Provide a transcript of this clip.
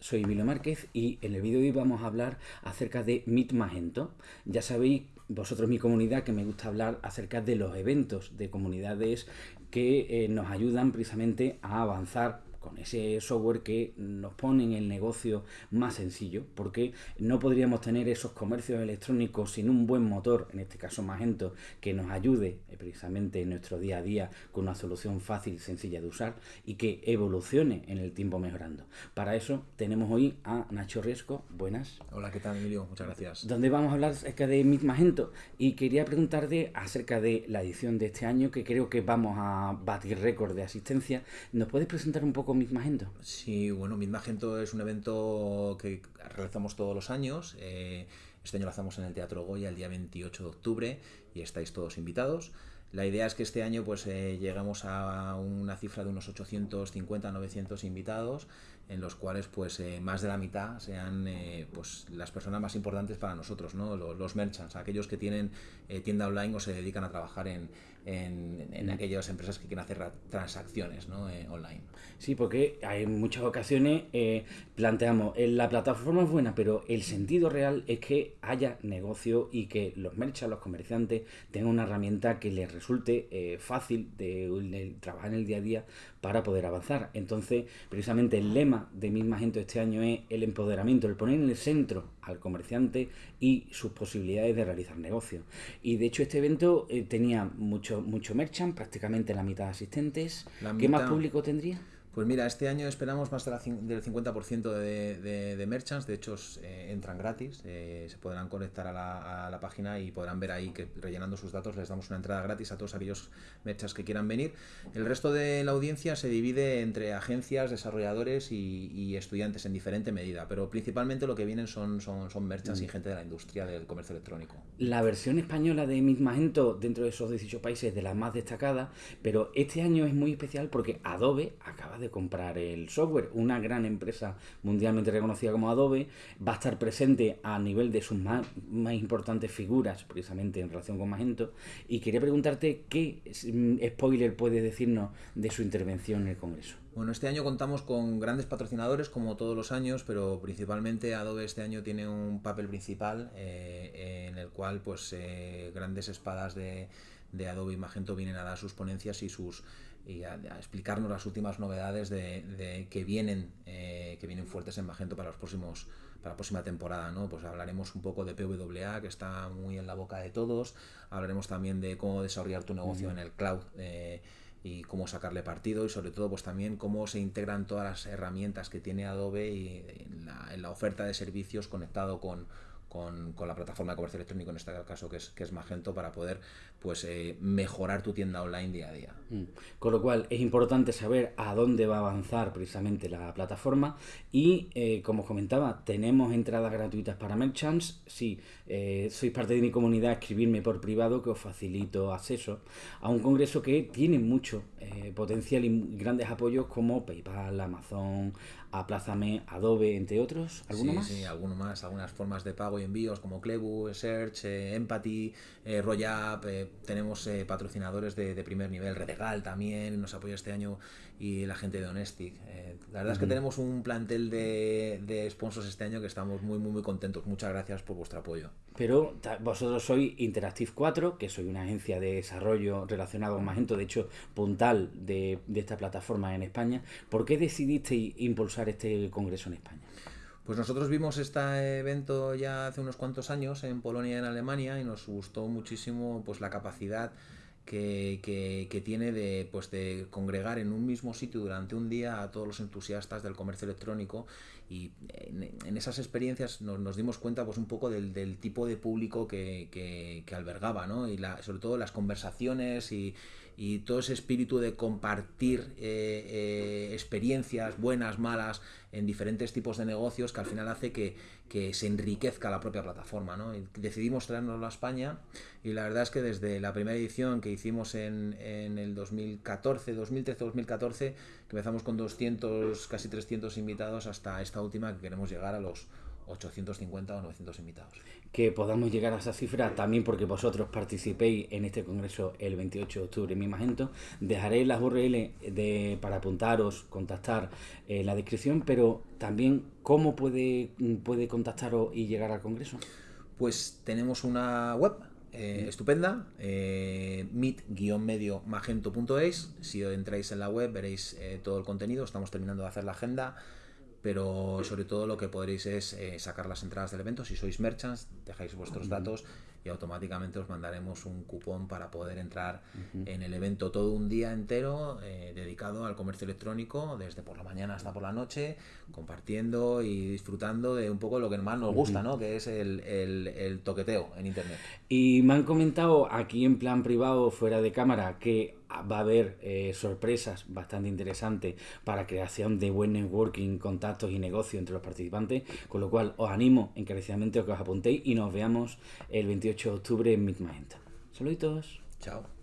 Soy Emilio Márquez y en el vídeo de hoy vamos a hablar acerca de Meet Magento. Ya sabéis, vosotros mi comunidad, que me gusta hablar acerca de los eventos de comunidades que eh, nos ayudan precisamente a avanzar con ese software que nos pone en el negocio más sencillo, porque no podríamos tener esos comercios electrónicos sin un buen motor, en este caso Magento, que nos ayude eh, precisamente en nuestro día a día con una solución fácil y sencilla de usar y que evolucione en el tiempo mejorando. Para eso tenemos hoy a Nacho Riesco. Buenas. Hola, ¿qué tal Emilio? Muchas gracias. Donde vamos a hablar acerca de Mit Magento y quería preguntarte acerca de la edición de este año que creo que vamos a batir récord de asistencia. ¿Nos puedes presentar un poco poco Magento? Sí, bueno, Magento es un evento que realizamos todos los años. Eh, este año lo hacemos en el Teatro Goya el día 28 de octubre y estáis todos invitados. La idea es que este año pues eh, llegamos a una cifra de unos 850, 900 invitados, en los cuales pues eh, más de la mitad sean pues las personas más importantes para nosotros, ¿no? los merchants, aquellos que tienen tienda online o se dedican a trabajar en, en, aquellas empresas que quieren hacer transacciones ¿no? Eh, online. Sí, porque hay muchas ocasiones eh, planteamos, eh, la plataforma es buena, pero el sentido real es que haya negocio y que los merchants, los comerciantes, tengan una herramienta que les resulte fácil de, trabajar en el día a día para poder avanzar. Entonces, precisamente el lema de Misma Gente este año es el empoderamiento, el poner en el centro al comerciante y sus posibilidades de realizar negocios. Y de hecho este evento tenía mucho mucho, merchant, prácticamente la mitad de asistentes. ¿Qué más público tendría? Pues mira, este año esperamos más del 50% de, de, merchants, de hecho eh, entran gratis, eh, se podrán conectar a la, página y podrán ver ahí que rellenando sus datos les damos una entrada gratis a todos aquellos merchants que quieran venir. El resto de la audiencia se divide entre agencias, desarrolladores y, estudiantes en diferente medida, pero principalmente lo que vienen son, son, son merchants y mm. gente de la industria del comercio electrónico. La versión española de Magento dentro de esos 18 países de las más destacadas, pero este año es muy especial porque Adobe acaba de comprar el software. Una gran empresa mundialmente reconocida como Adobe va a estar presente a nivel de sus más, importantes figuras, precisamente en relación con Magento. Y quería preguntarte qué mm, spoiler puede decirnos de su intervención en el Congreso. Bueno, este año contamos con grandes patrocinadores como todos los años, pero principalmente Adobe este año tiene un papel principal eh, en el cual pues eh, grandes espadas de, de Adobe y Magento vienen a dar sus ponencias y sus y a, explicarnos las últimas novedades de, que vienen eh, que vienen fuertes en Magento para los próximos para la próxima temporada, ¿no? Pues hablaremos un poco de PWA, que está muy en la boca de todos, hablaremos también de cómo desarrollar tu negocio en el cloud eh, y cómo sacarle partido y sobre todo pues también cómo se integran todas las herramientas que tiene Adobe y en la oferta de servicios conectado con, con, con, la plataforma de comercio electrónico, en este caso que es, que es Magento, para poder pues eh, mejorar tu tienda online día a día. Mm. Con lo cual es importante saber a dónde va a avanzar precisamente la plataforma y eh, como comentaba, tenemos entradas gratuitas para merchants. Si eh, sois parte de mi comunidad, escribirme por privado que os facilito acceso a un congreso que tiene mucho potencial y grandes apoyos como PayPal, Amazon, Aplázame, Adobe, entre otros. ¿Alguno más? Sí, alguno más. Algunas formas de pago y envíos como Clebu, Search, Empathy, Royap, tenemos eh, patrocinadores de, primer nivel, Redegal también nos apoya este año y la gente de Honestic. Eh, la verdad es que tenemos un plantel de, de, sponsors este año que estamos muy, muy, muy contentos. Muchas gracias por vuestro apoyo. Pero vosotros sois Interactive 4, que soy una agencia de desarrollo relacionado con Magento, de hecho, puntal de, de esta plataforma en España. ¿Por qué decidisteis impulsar este congreso en España? Pues nosotros vimos este evento ya hace unos cuantos años en Polonia y en Alemania y nos gustó muchísimo pues la capacidad que, tiene de, pues, de congregar en un mismo sitio durante un día a todos los entusiastas del comercio electrónico y en, esas experiencias nos, dimos cuenta pues un poco del, del tipo de público que, que albergaba ¿no? y la, sobre todo las conversaciones y, y todo ese espíritu de compartir eh, eh, experiencias buenas, malas, en diferentes tipos de negocios que al final hace que, que se enriquezca la propia plataforma. ¿no? decidimos traernoslo a España y la verdad es que desde la primera edición que hicimos en, en el 2014, 2013-2014, que empezamos con 200, casi 300 invitados, hasta esta última que queremos llegar a los 850 o 900 invitados. Que podamos llegar a esa cifra también porque vosotros participéis en este congreso el 28 de octubre en mi Magento. Dejaré las URL de, para apuntaros, contactar en la descripción, pero también cómo puede, puede contactaros y llegar al congreso. Pues tenemos una web eh, estupenda, eh, meet-medio-magento.es. Si entráis en la web veréis eh, todo el contenido. Estamos terminando de hacer la agenda pero sobre todo lo que podréis es eh, sacar las entradas del evento. Si sois merchants, dejáis vuestros datos y automáticamente os mandaremos un cupón para poder entrar en el evento todo un día entero eh, dedicado al comercio electrónico, desde por la mañana hasta por la noche, compartiendo y disfrutando de un poco lo que más nos gusta, ¿no? que es el, el toqueteo en Internet. Y me han comentado aquí en plan privado, fuera de cámara, que va a haber eh, sorpresas bastante interesantes para creación de buen networking, contactos y negocio entre los participantes, con lo cual os animo encarecidamente a que os apuntéis y nos veamos el 28 de octubre en Meet Magenta. Saluditos. Chao.